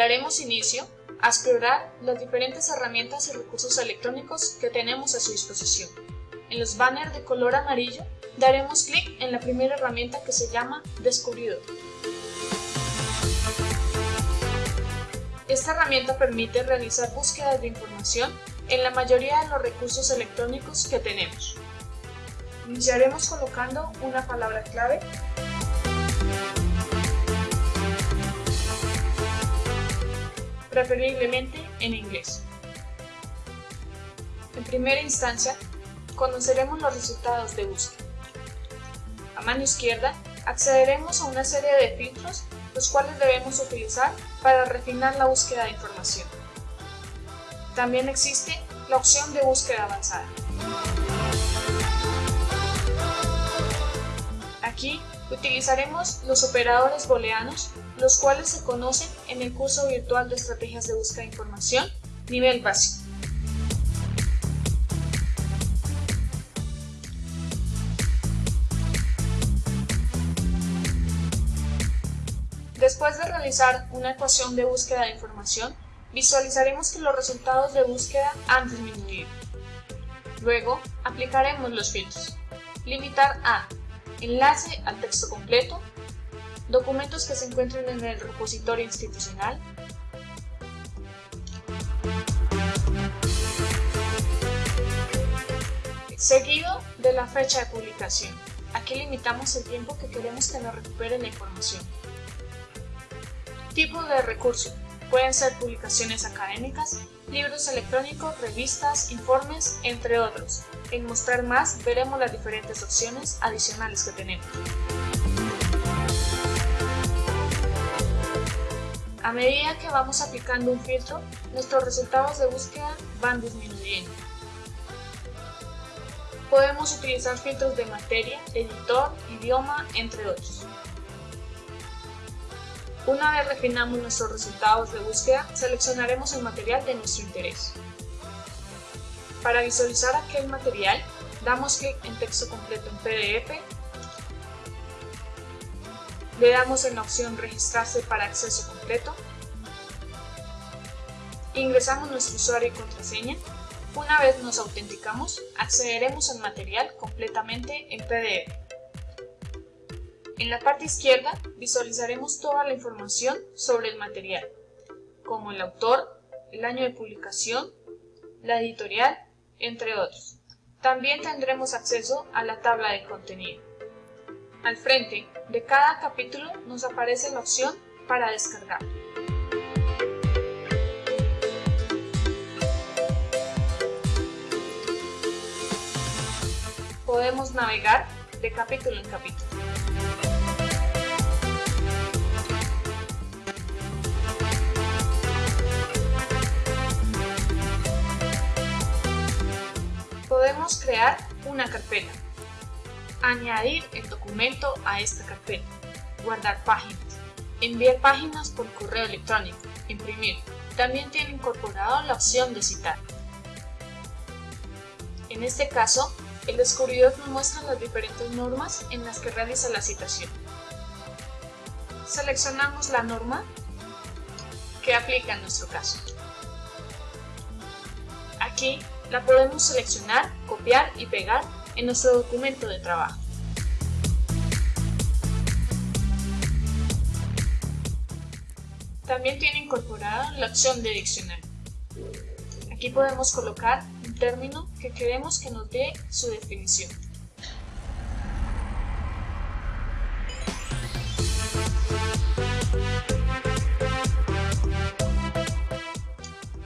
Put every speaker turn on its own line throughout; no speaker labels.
Daremos inicio a explorar las diferentes herramientas y recursos electrónicos que tenemos a su disposición. En los banners de color amarillo daremos clic en la primera herramienta que se llama Descubridor. Esta herramienta permite realizar búsquedas de información en la mayoría de los recursos electrónicos que tenemos. Iniciaremos colocando una palabra clave preferiblemente en inglés. En primera instancia, conoceremos los resultados de búsqueda. A mano izquierda, accederemos a una serie de filtros los cuales debemos utilizar para refinar la búsqueda de información. También existe la opción de búsqueda avanzada. Aquí utilizaremos los operadores booleanos, los cuales se conocen en el curso virtual de estrategias de búsqueda de información, nivel básico. Después de realizar una ecuación de búsqueda de información, visualizaremos que los resultados de búsqueda han disminuido. Luego, aplicaremos los filtros. Limitar a enlace al texto completo, documentos que se encuentren en el repositorio institucional, seguido de la fecha de publicación. Aquí limitamos el tiempo que queremos que nos recupere la información. Tipo de recurso. Pueden ser publicaciones académicas, libros electrónicos, revistas, informes, entre otros. En Mostrar más veremos las diferentes opciones adicionales que tenemos. A medida que vamos aplicando un filtro, nuestros resultados de búsqueda van disminuyendo. Podemos utilizar filtros de materia, editor, idioma, entre otros. Una vez refinamos nuestros resultados de búsqueda, seleccionaremos el material de nuestro interés. Para visualizar aquel material, damos clic en texto completo en PDF, le damos en la opción registrarse para acceso completo, ingresamos nuestro usuario y contraseña, una vez nos autenticamos, accederemos al material completamente en PDF. En la parte izquierda visualizaremos toda la información sobre el material, como el autor, el año de publicación, la editorial, entre otros. También tendremos acceso a la tabla de contenido. Al frente de cada capítulo nos aparece la opción para descargar. Podemos navegar de capítulo en capítulo. Crear una carpeta, añadir el documento a esta carpeta, guardar páginas, enviar páginas por correo electrónico, imprimir. También tiene incorporado la opción de citar. En este caso, el descubridor nos muestra las diferentes normas en las que realiza la citación. Seleccionamos la norma que aplica en nuestro caso. Aquí la podemos seleccionar, copiar y pegar en nuestro documento de trabajo. También tiene incorporada la opción de diccionario. Aquí podemos colocar un término que queremos que nos dé su definición.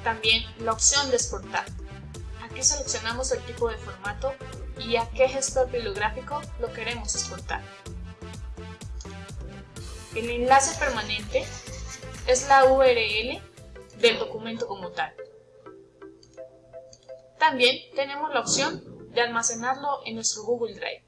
También la opción de exportar. Aquí seleccionamos el tipo de formato y a qué gestor bibliográfico lo queremos exportar. El enlace permanente es la URL del documento como tal. También tenemos la opción de almacenarlo en nuestro Google Drive.